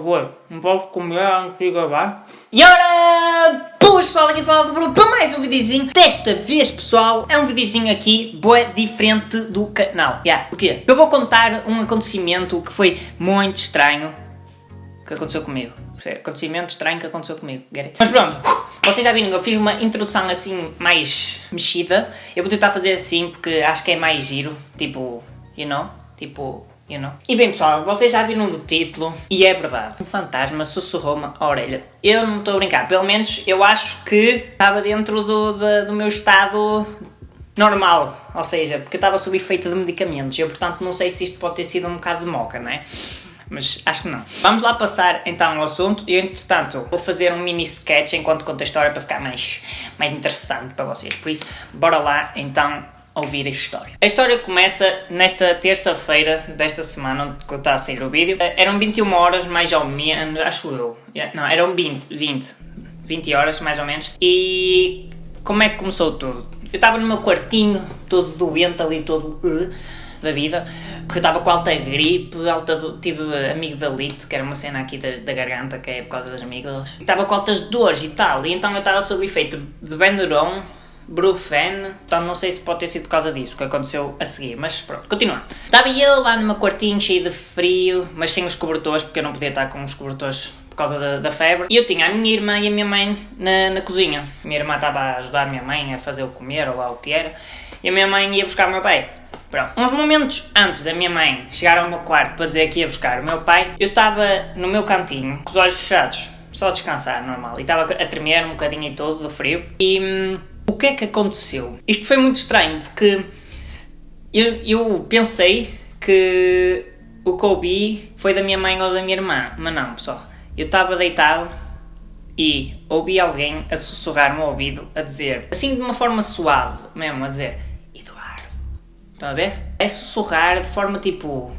favor, não posso comer antes de gravar. E ora, pessoal, aqui fala do Bruno para mais um videozinho. Desta vez, pessoal, é um videozinho aqui, boé, diferente do canal. Yeah, porquê? Eu vou contar um acontecimento que foi muito estranho que aconteceu comigo. Acontecimento estranho que aconteceu comigo. Mas pronto, vocês já viram, eu fiz uma introdução assim mais mexida. Eu vou tentar fazer assim porque acho que é mais giro. Tipo, you know? Tipo, You know? E bem pessoal, vocês já viram do título e é verdade. Um fantasma sussurrou-me a orelha. Eu não estou a brincar, pelo menos eu acho que estava dentro do, do, do meu estado normal, ou seja, porque eu estava sob efeito de medicamentos. Eu portanto não sei se isto pode ter sido um bocado de moca, não é? mas acho que não. Vamos lá passar então ao assunto e entretanto vou fazer um mini sketch enquanto conto a história para ficar mais, mais interessante para vocês. Por isso, bora lá então ouvir a história. A história começa nesta terça-feira desta semana, onde está a sair o vídeo. Eram 21 horas, mais ou menos, acho eu. Não, eram 20, 20. 20 horas, mais ou menos. E como é que começou tudo? Eu estava no meu quartinho, todo doente ali, todo uh, da vida, porque eu estava com alta gripe, alta, tive amigdalite, que era uma cena aqui da, da garganta, que é por causa das amígdalas. Estava com altas dores e tal, e então eu estava sob efeito de Benuron, Brufen, então não sei se pode ter sido por causa disso que aconteceu a seguir, mas pronto, continuando. Estava eu lá no meu quartinho cheio de frio, mas sem os cobertores, porque eu não podia estar com os cobertores por causa da, da febre. E eu tinha a minha irmã e a minha mãe na, na cozinha. Minha irmã estava a ajudar a minha mãe a fazer o comer ou lá o que era, e a minha mãe ia buscar o meu pai. Pronto. Uns momentos antes da minha mãe chegar ao meu quarto para dizer que ia buscar o meu pai, eu estava no meu cantinho, com os olhos fechados, só a descansar, normal. E estava a tremer um bocadinho e todo do frio. E hum, que é que aconteceu? Isto foi muito estranho porque eu, eu pensei que o ouvi foi da minha mãe ou da minha irmã, mas não, pessoal. Eu estava deitado e ouvi alguém a sussurrar no ouvido a dizer, assim de uma forma suave mesmo, a dizer Eduardo. Estão a ver? É sussurrar de forma tipo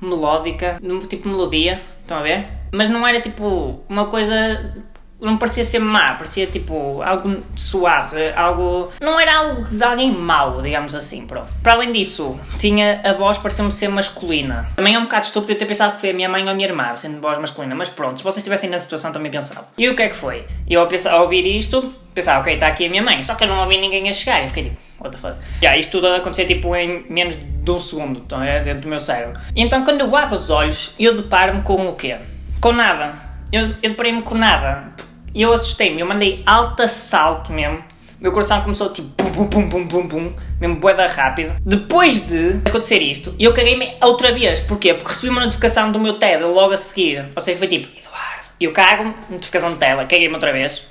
melódica, tipo melodia, estão a ver? Mas não era tipo uma coisa não parecia ser má, parecia tipo algo suave, algo. Não era algo de alguém mau, digamos assim, pronto. Para além disso, tinha a voz parecia-me ser masculina. Também é um bocado estúpido eu ter pensado que foi a minha mãe ou a minha irmã, sendo voz masculina, mas pronto, se vocês estivessem na situação também pensavam. E o que é que foi? Eu ao, ouvir isto, pensava, ok, está aqui a minha mãe, só que eu não ouvi ninguém a chegar. Eu fiquei tipo, what the fuck? Isto tudo acontecer tipo em menos de um segundo, então é dentro do meu cérebro. Então quando eu abro os olhos, eu deparo-me com o quê? Com nada. Eu, eu deparei-me com nada e eu assustei-me, eu mandei alto salto mesmo. Meu coração começou tipo pum pum pum pum pum, mesmo boeda rápido. Depois de acontecer isto, eu caguei-me outra vez. Porquê? Porque recebi uma notificação do meu TED logo a seguir. Ou seja, foi tipo, Eduardo. E eu cago, notificação de tela, caguei-me outra vez.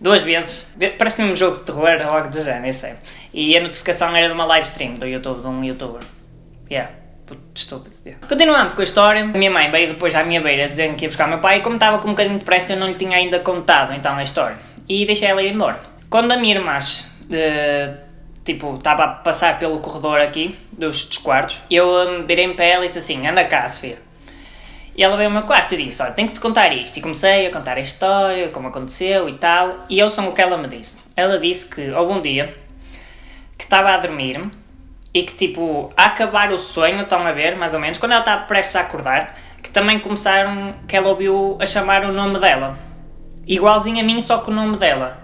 Duas vezes. Parece mesmo um jogo de terror, logo de género, eu sei. E a notificação era de uma live stream do YouTube, de um youtuber. Yeah estúpido. Yeah. Continuando com a história, a minha mãe veio depois à minha beira dizendo que ia buscar o meu pai e como estava com um bocadinho de pressa eu não lhe tinha ainda contado então a história. E deixei ela ir embora. Quando a minha irmã, uh, tipo, estava a passar pelo corredor aqui, dos, dos quartos, eu um, virei-me para ela e disse assim, anda cá, Sofia. E ela veio ao meu quarto e disse, olha, tenho que te contar isto. E comecei a contar a história, como aconteceu e tal. E eu sou o que ela me disse. Ela disse que houve um dia que estava a dormir e que tipo, a acabar o sonho, estão a ver, mais ou menos, quando ela está prestes a acordar, que também começaram, que ela ouviu a chamar o nome dela. Igualzinho a mim, só com o nome dela.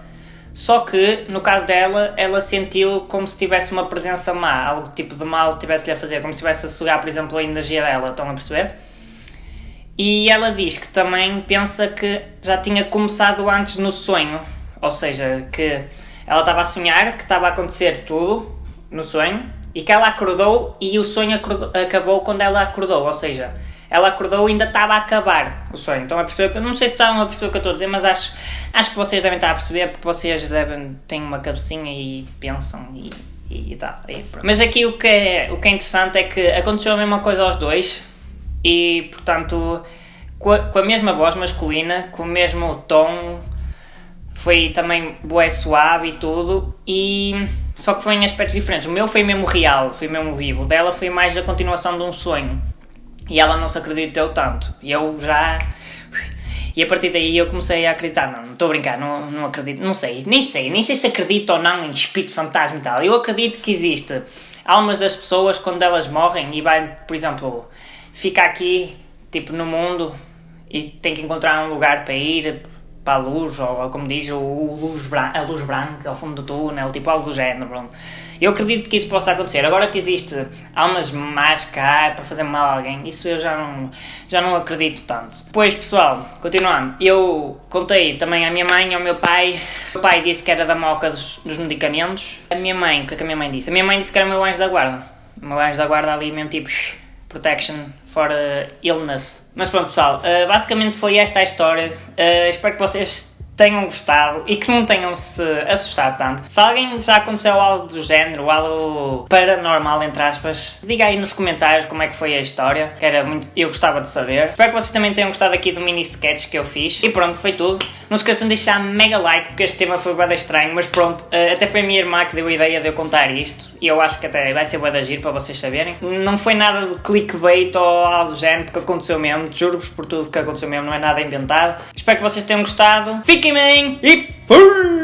Só que, no caso dela, ela sentiu como se tivesse uma presença má, algo tipo de mal tivesse-lhe a fazer, como se estivesse a sugar, por exemplo, a energia dela, estão a perceber? E ela diz que também pensa que já tinha começado antes no sonho, ou seja, que ela estava a sonhar, que estava a acontecer tudo no sonho, e que ela acordou e o sonho acordou, acabou quando ela acordou, ou seja, ela acordou e ainda estava a acabar o sonho. Então a perceber, não sei se estão a perceber o que eu estou a dizer, mas acho, acho que vocês devem estar a perceber porque vocês devem, têm uma cabecinha e pensam e, e, e tal. E mas aqui o que, é, o que é interessante é que aconteceu a mesma coisa aos dois e portanto com a, com a mesma voz masculina, com o mesmo tom foi também bué suave e tudo, e só que foi em aspectos diferentes. O meu foi mesmo real, foi mesmo vivo. O dela foi mais a continuação de um sonho. E ela não se acreditou tanto. E eu já. E a partir daí eu comecei a acreditar. Não, não estou a brincar, não, não acredito. Não sei, nem sei. Nem sei se acredito ou não em espírito fantasma e tal. Eu acredito que existe almas das pessoas quando elas morrem e vai, por exemplo, ficar aqui, tipo, no mundo e tem que encontrar um lugar para ir para a luz, ou como diz, o, o luz a luz branca ao fundo do túnel, tipo algo do género. Eu acredito que isso possa acontecer. Agora que existe almas más cá para fazer mal a alguém, isso eu já não, já não acredito tanto. Pois pessoal, continuando, eu contei também à minha mãe e ao meu pai. O meu pai disse que era da moca dos, dos medicamentos. A minha mãe, o que é que a minha mãe disse? A minha mãe disse que era o meu anjo da guarda. O meu anjo da guarda ali mesmo tipo protection for uh, illness. Mas pronto pessoal, uh, basicamente foi esta a história. Uh, espero que vocês tenham gostado e que não tenham se assustado tanto. Se alguém já aconteceu algo do género, algo paranormal, entre aspas, diga aí nos comentários como é que foi a história, que era muito, eu gostava de saber. Espero que vocês também tenham gostado aqui do mini sketch que eu fiz. E pronto, foi tudo. Não se esqueçam de deixar mega like, porque este tema foi bem estranho, mas pronto, eh, até foi a minha irmã que deu a ideia de eu contar isto, e eu acho que até vai ser bué da giro para vocês saberem. Não foi nada de clickbait ou algo do género, porque aconteceu mesmo, juro-vos por tudo que aconteceu mesmo, não é nada inventado. Espero que vocês tenham gostado. Fiquem bem e fui!